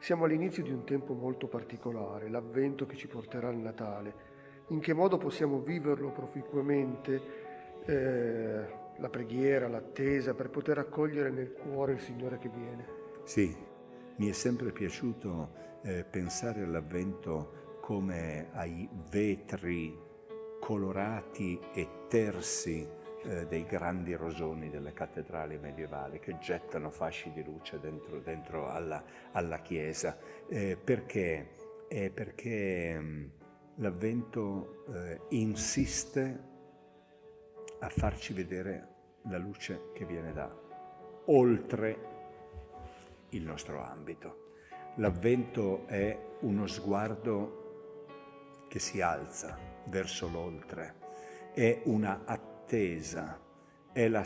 Siamo all'inizio di un tempo molto particolare, l'avvento che ci porterà al Natale. In che modo possiamo viverlo proficuamente, eh, la preghiera, l'attesa, per poter accogliere nel cuore il Signore che viene? Sì, mi è sempre piaciuto eh, pensare all'avvento come ai vetri colorati e tersi eh, dei grandi rosoni delle cattedrali medievali che gettano fasci di luce dentro, dentro alla, alla, chiesa. Eh, perché? Eh, perché mm, l'avvento eh, insiste a farci vedere la luce che viene da oltre il nostro ambito. L'avvento è uno sguardo che si alza verso l'oltre, è una attesa, è la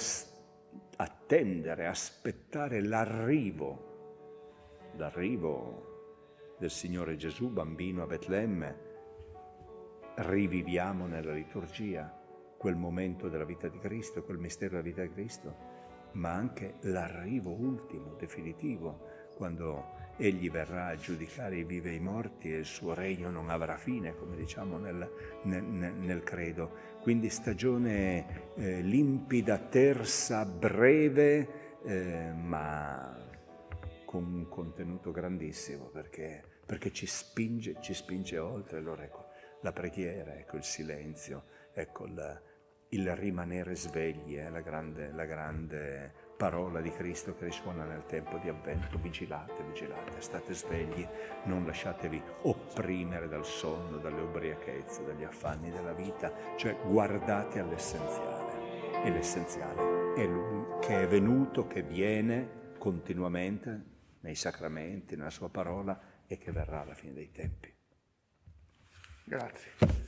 attendere, aspettare l'arrivo, l'arrivo del Signore Gesù, bambino a Betlemme. Riviviamo nella liturgia quel momento della vita di Cristo, quel mistero della vita di Cristo, ma anche l'arrivo ultimo, definitivo, quando egli verrà a giudicare i vivi e i morti e il suo regno non avrà fine, come diciamo nel, nel, nel credo. Quindi stagione eh, limpida, tersa, breve, eh, ma con un contenuto grandissimo, perché, perché ci, spinge, ci spinge oltre. Allora ecco, la preghiera, ecco il silenzio, ecco il, il rimanere svegli, eh, la grande, la grande parola di Cristo che risuona nel tempo di avvento. Vigilate, vigilate, state svegli, non lasciatevi opprimere dal sonno, dalle ubriachezze, dagli affanni della vita, cioè guardate all'essenziale. E l'essenziale è Lui che è venuto, che viene continuamente nei sacramenti, nella sua parola e che verrà alla fine dei tempi. Grazie.